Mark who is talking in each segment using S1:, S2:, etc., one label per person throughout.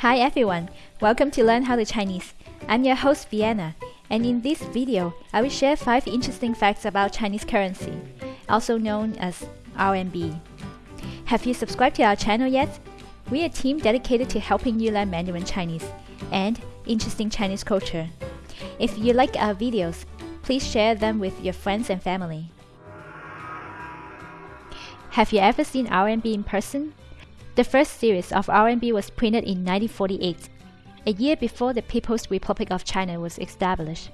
S1: Hi everyone, welcome to Learn How to Chinese. I'm your host Vienna, and in this video, I will share 5 interesting facts about Chinese currency, also known as RMB. Have you subscribed to our channel yet? We're a team dedicated to helping you learn Mandarin Chinese and interesting Chinese culture. If you like our videos, please share them with your friends and family. Have you ever seen RMB in person? The first series of RMB was printed in 1948, a year before the People's Republic of China was established.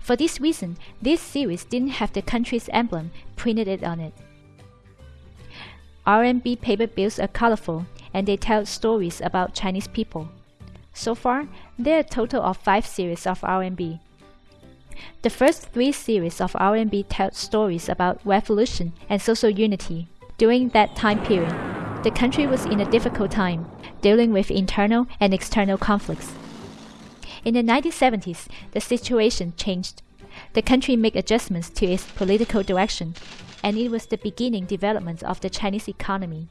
S1: For this reason, this series didn't have the country's emblem printed on it. RMB paper bills are colorful and they tell stories about Chinese people. So far, there are a total of five series of RMB. The first three series of RMB tell stories about revolution and social unity during that time period the country was in a difficult time, dealing with internal and external conflicts. In the 1970s, the situation changed. The country made adjustments to its political direction, and it was the beginning development of the Chinese economy.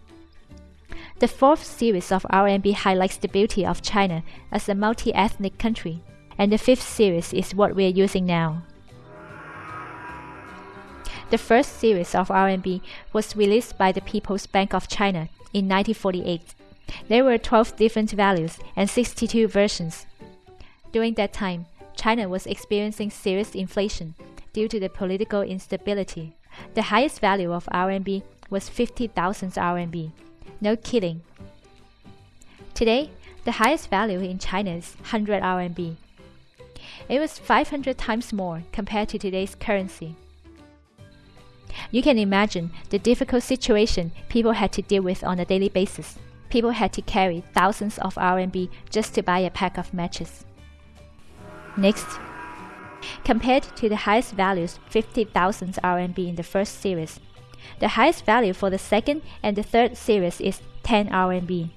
S1: The fourth series of RMB highlights the beauty of China as a multi-ethnic country, and the fifth series is what we are using now. The first series of RMB was released by the People's Bank of China in 1948. There were 12 different values and 62 versions. During that time, China was experiencing serious inflation due to the political instability. The highest value of RMB was 50,000 RMB. No kidding. Today, the highest value in China is 100 RMB. It was 500 times more compared to today's currency. You can imagine the difficult situation people had to deal with on a daily basis. People had to carry thousands of RMB just to buy a pack of matches. Next, compared to the highest values 50,000 RMB in the first series, the highest value for the second and the third series is 10 RMB.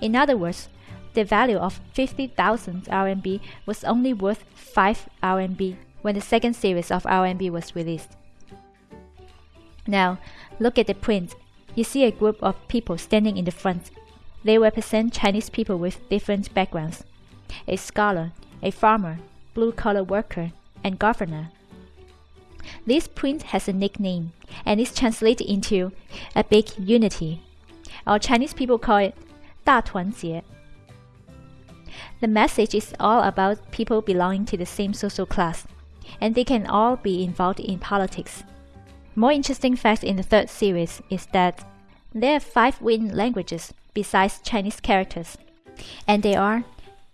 S1: In other words, the value of 50,000 RMB was only worth 5 RMB when the second series of RMB was released. Now, look at the print. You see a group of people standing in the front. They represent Chinese people with different backgrounds a scholar, a farmer, blue collar worker, and governor. This print has a nickname and is translated into a big unity. Our Chinese people call it 大团结. The message is all about people belonging to the same social class, and they can all be involved in politics. More interesting fact in the third series is that there are five written languages besides Chinese characters, and they are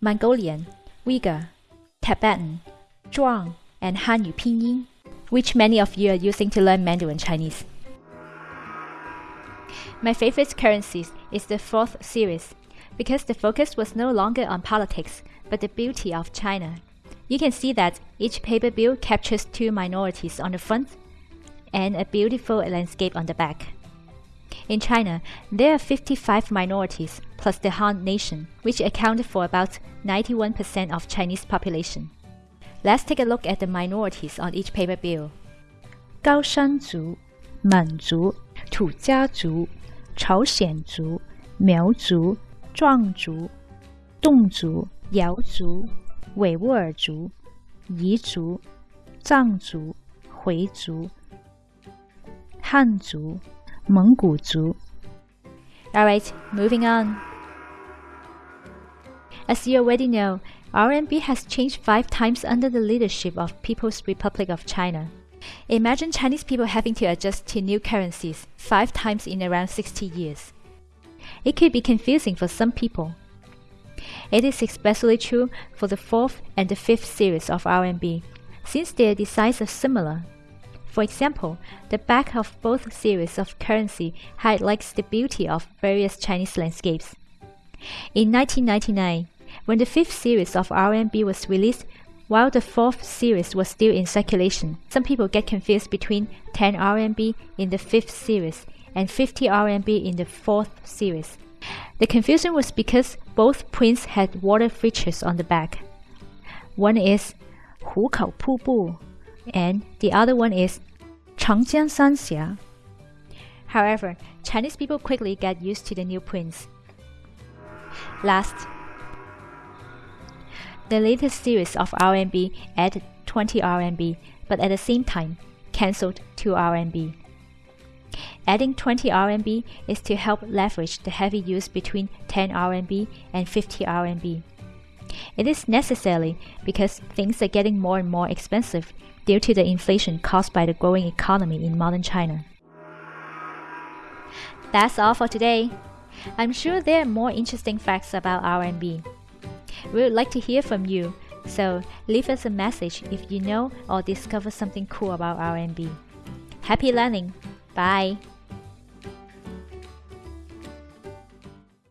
S1: Mongolian, Uyghur, Tibetan, Zhuang, and Hanyu Pinyin, which many of you are using to learn Mandarin Chinese. My favorite currency is the fourth series because the focus was no longer on politics but the beauty of China. You can see that each paper bill captures two minorities on the front and a beautiful landscape on the back. In China, there are 55 minorities plus the Han Nation, which accounted for about 91% of Chinese population. Let's take a look at the minorities on each paper bill.
S2: 高山族、满族、土家族、朝鲜族、苗族、壮族、侗族、瑶族、维吾尔族、彝族、藏族、回族。 Hanzu,
S1: Alright, moving on. As you already know, RMB has changed five times under the leadership of People's Republic of China. Imagine Chinese people having to adjust to new currencies five times in around 60 years. It could be confusing for some people. It is especially true for the fourth and the fifth series of RMB, since their designs are similar for example, the back of both series of currency highlights the beauty of various Chinese landscapes. In 1999, when the fifth series of RMB was released, while the fourth series was still in circulation, some people get confused between 10 RMB in the fifth series and 50 RMB in the fourth series. The confusion was because both prints had water features on the back. One is 虎口瀑布 and the other one is Changjiang Sanxia. However, Chinese people quickly get used to the new prints. Last, The latest series of RMB added 20 RMB, but at the same time cancelled 2 RMB. Adding 20 RMB is to help leverage the heavy use between 10 RMB and 50 RMB. It is necessary because things are getting more and more expensive due to the inflation caused by the growing economy in modern China. That's all for today. I'm sure there are more interesting facts about RMB. We would like to hear from you, so leave us a message if you know or discover something cool about RMB. Happy learning! Bye!